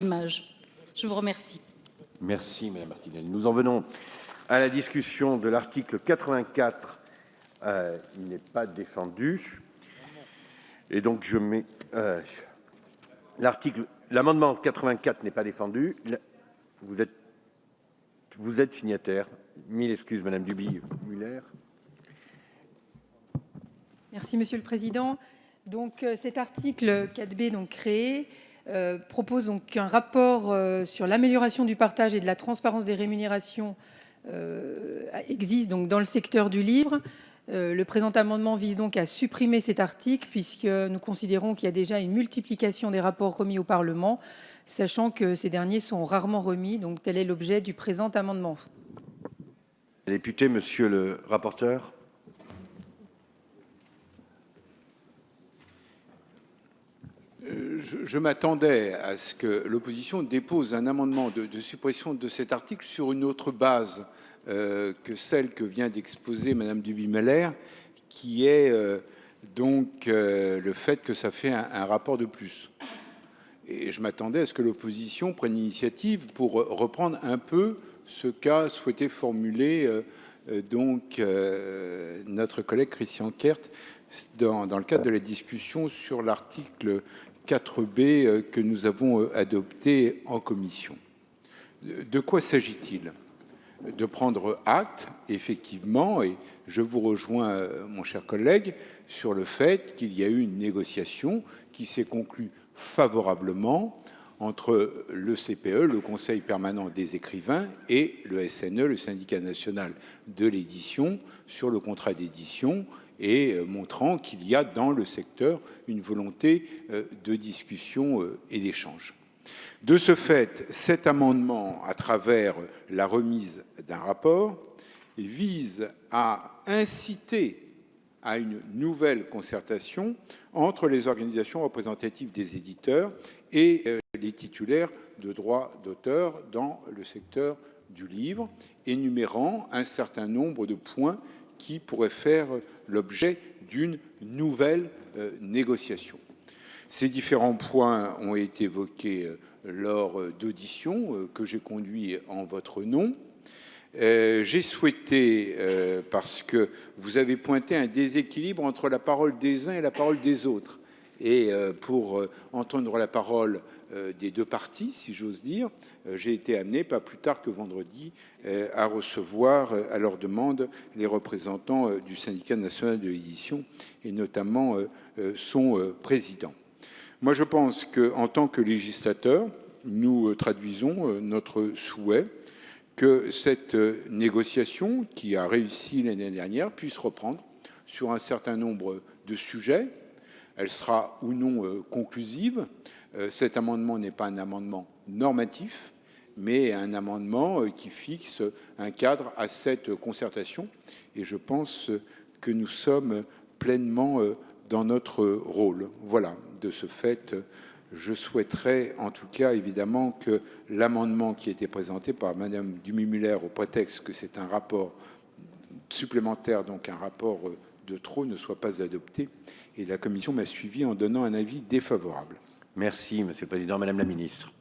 Je vous remercie. Merci, Madame Martinel. Nous en venons à la discussion de l'article 84. Euh, il n'est pas défendu. Et donc, je mets... Euh, l'article... L'amendement 84 n'est pas défendu. Vous êtes, vous êtes signataire. Mille excuses, Madame Duby-Muller. Merci, Monsieur le Président. Donc, euh, cet article 4B donc, créé euh, propose donc un rapport euh, sur l'amélioration du partage et de la transparence des rémunérations euh, existe donc dans le secteur du livre. le présent amendement vise donc à supprimer cet article puisque nous considérons qu'il y a déjà une multiplication des rapports remis au Parlement, sachant que ces derniers sont rarement remis. Donc tel est l'objet du présent amendement. Député, monsieur le rapporteur. Je, m'attendais à ce que l'opposition dépose un amendement de, suppression de cet article sur une autre base euh, que celle que vient d'exposer Madame Duby-Meller, qui est euh, donc euh, le fait que ça fait un, rapport de plus. Et je m'attendais à ce que l'opposition prenne l'initiative pour reprendre un peu ce qu'a souhaité formuler donc notre collègue Christian Kert dans, dans, le cadre de la discussion sur l'article 4B euh, que nous avons euh, adopté en commission. De quoi s'agit-il? De prendre acte, effectivement, et je vous rejoins, euh, mon cher collègue, sur le fait qu'il y a eu une négociation qui s'est conclue favorablement entre le CPE, le Conseil permanent des écrivains, et le SNE, le syndicat national de l'édition, sur le contrat d'édition et euh, montrant qu'il y a dans le secteur une volonté euh, de discussion euh, et d'échange. De ce fait, cet amendement, à travers la remise d'un rapport, vise à inciter à une nouvelle concertation entre les organisations représentatives des éditeurs et les titulaires de droits d'auteur dans le secteur du livre, énumérant un certain nombre de points qui pourrait faire l'objet d'une nouvelle euh, négociation. Ces différents points ont été évoqués euh, lors euh, d'auditions que j'ai conduites en votre nom. j'ai souhaité, parce que vous avez pointé un déséquilibre entre la parole des uns et la parole des autres, et pour entendre la parole euh, des deux parties, si j'ose dire, euh, j'ai été amené, pas plus tard que vendredi, euh, à recevoir à leur demande les représentants du syndicat national de l'édition et notamment son président. Moi, je pense qu'en tant que législateur, nous traduisons notre souhait que cette négociation, qui a réussi l'année dernière, puisse reprendre sur un certain nombre de sujets. Elle sera ou non conclusive, euh, cet amendement n'est pas un amendement normatif, mais un amendement euh, qui fixe un cadre à cette concertation. Et je pense que nous sommes pleinement euh, dans notre rôle. Voilà, de ce fait, je souhaiterais en tout cas évidemment que l'amendement qui a été présenté par Madame Dumi-Muller au prétexte que c'est un rapport supplémentaire, donc un rapport de trop, ne soit pas adopté. Et la Commission m'a suivi en donnant un avis défavorable. Merci, Monsieur le Président. Madame la Ministre.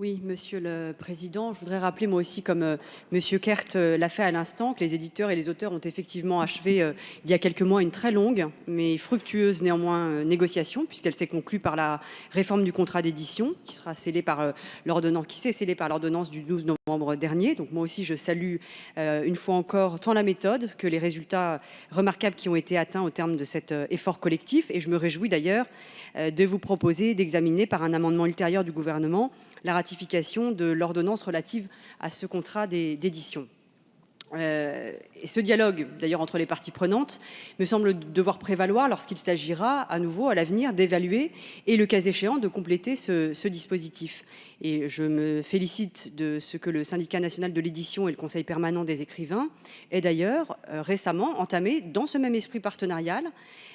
Oui, Monsieur le Président, je voudrais rappeler moi aussi, comme euh, Monsieur Kert euh, l'a fait à l'instant, que les éditeurs et les auteurs ont effectivement achevé euh, il y a quelques mois une très longue, mais fructueuse néanmoins négociation, puisqu'elle s'est conclue par la réforme du contrat d'édition, qui sera scellée par l'ordonnance, qui s'est scellée par l'ordonnance du 12 novembre dernier. Donc moi aussi, je salue une fois encore tant la méthode que les résultats remarquables qui ont été atteints au terme de cet effort collectif. Et je me réjouis d'ailleurs de vous proposer d'examiner par un amendement ultérieur du gouvernement la ratification de l'ordonnance relative à ce contrat d'édition. Euh, et ce dialogue, d'ailleurs, entre les parties prenantes, me semble devoir prévaloir lorsqu'il s'agira à nouveau, à l'avenir, d'évaluer et, le cas échéant, de compléter ce, dispositif. Et je me félicite de ce que le syndicat national de l'édition et le conseil permanent des écrivains aient d'ailleurs euh, récemment entamé, dans ce même esprit partenarial,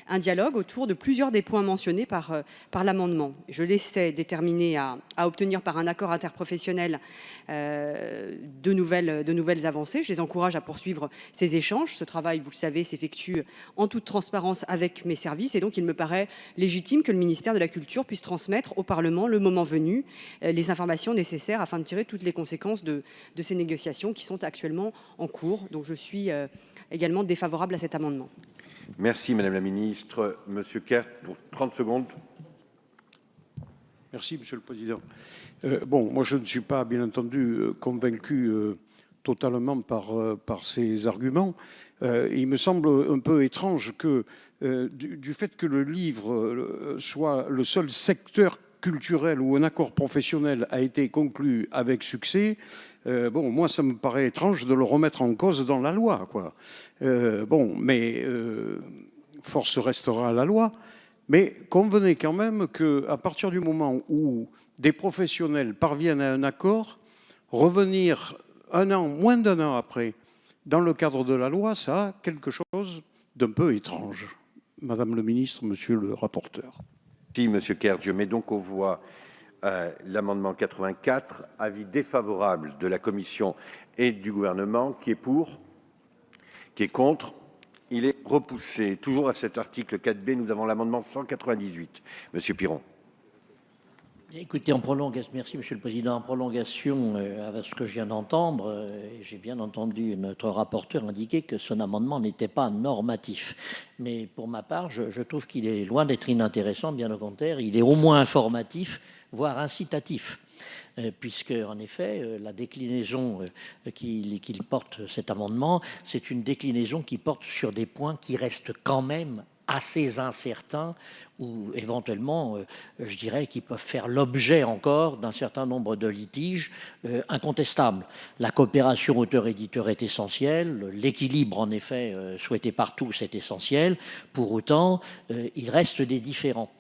un dialogue autour de plusieurs des points mentionnés par, euh, l'amendement. Je laissais déterminer à, obtenir par un accord interprofessionnel de, nouvelles, de nouvelles avancées. Je les encourage encourage à poursuivre ces échanges. Ce travail, vous le savez, s'effectue en toute transparence avec mes services et donc il me paraît légitime que le ministère de la Culture puisse transmettre au Parlement, le moment venu, les informations nécessaires afin de tirer toutes les conséquences de, de ces négociations qui sont actuellement en cours. Donc je suis également défavorable à cet amendement. Merci Madame la Ministre. Monsieur Kert, pour 30 secondes. Merci Monsieur le Président. Euh, bon, moi je ne suis pas bien entendu convaincu euh, totalement par, euh, par ces arguments. Euh, il me semble un peu étrange que euh, du, fait que le livre soit le seul secteur culturel où un accord professionnel a été conclu avec succès, bon, moi, ça me paraît étrange de le remettre en cause dans la loi, quoi. Bon, mais force restera à la loi. Mais convenez quand même qu'à partir du moment où des professionnels parviennent à un accord, revenir un an, moins d'un an après, dans le cadre de la loi, ça a quelque chose d'un peu étrange. Madame le ministre, monsieur le rapporteur. Si, monsieur Kerr, je mets donc aux voix euh, l'amendement 84, avis défavorable de la commission et du gouvernement, qui est pour, qui est contre. Il est repoussé. Toujours à cet article 4B, nous avons l'amendement 198. Monsieur Piron. Écoutez, en prolongation, merci Monsieur le Président, en prolongation euh, avec ce que je viens d'entendre, euh, j'ai bien entendu notre rapporteur indiquer que son amendement n'était pas normatif. Mais pour ma part, je, trouve qu'il est loin d'être inintéressant, bien au contraire, il est au moins informatif voire incitatif, euh, puisque en effet euh, la déclinaison euh, qu'il qu porte cet amendement, c'est une déclinaison qui porte sur des points qui restent quand même assez incertains ou éventuellement, euh, je dirais, qui peuvent faire l'objet encore d'un certain nombre de litiges euh, incontestables. La coopération auteur-éditeur est essentielle, l'équilibre en effet euh, souhaité par tous est essentiel, pour autant il reste des différends.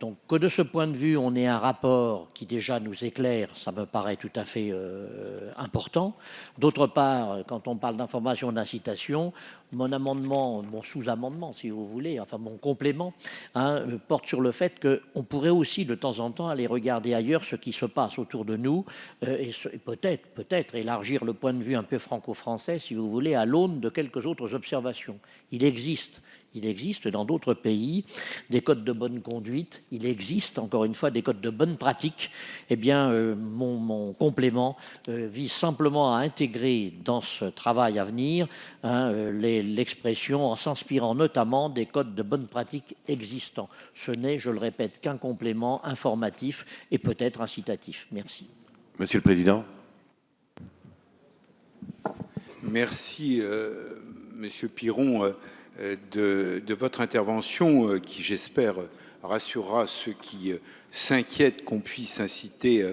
Donc que de ce point de vue, on ait un rapport qui déjà nous éclaire, ça me paraît tout à fait important. D'autre part, quand on parle d'information d'incitation, mon amendement, mon sous-amendement, si vous voulez, enfin mon complément, hein, porte sur le fait qu'on pourrait aussi de temps en temps aller regarder ailleurs ce qui se passe autour de nous euh, et, peut-être, élargir le point de vue un peu franco-français, si vous voulez, à l'aune de quelques autres observations. Il existe il existe dans d'autres pays des codes de bonne conduite, il existe encore une fois des codes de bonne pratique. Eh bien, euh, mon, complément euh, vise simplement à intégrer dans ce travail à venir hein, l'expression en s'inspirant notamment des codes de bonne pratique existants. Ce n'est, je le répète, qu'un complément informatif et peut-être incitatif. Merci. Monsieur le Président. Merci, euh, Monsieur Piron. Euh, de, de, votre intervention euh, qui, j'espère, rassurera ceux qui euh, s'inquiètent qu'on puisse inciter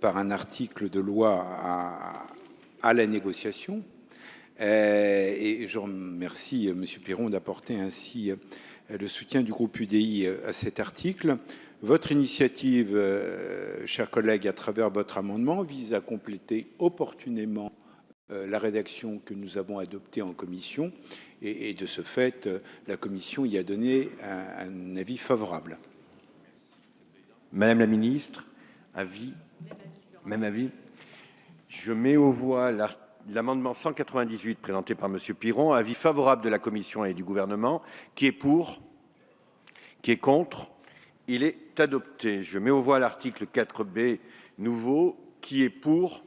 par un article de loi à, à la négociation. Et je remercie M. Piron d'apporter ainsi le soutien du groupe UDI à cet article. Votre initiative, chers collègues, à travers votre amendement, vise à compléter opportunément la rédaction que nous avons adoptée en commission et, de ce fait, la Commission y a donné un, avis favorable. Madame la Ministre, avis? Même avis? Je mets aux voix l'amendement 198 présenté par Monsieur Piron, avis favorable de la Commission et du gouvernement, qui est pour, qui est contre, il est adopté. Je mets aux voix l'article 4B nouveau, qui est pour,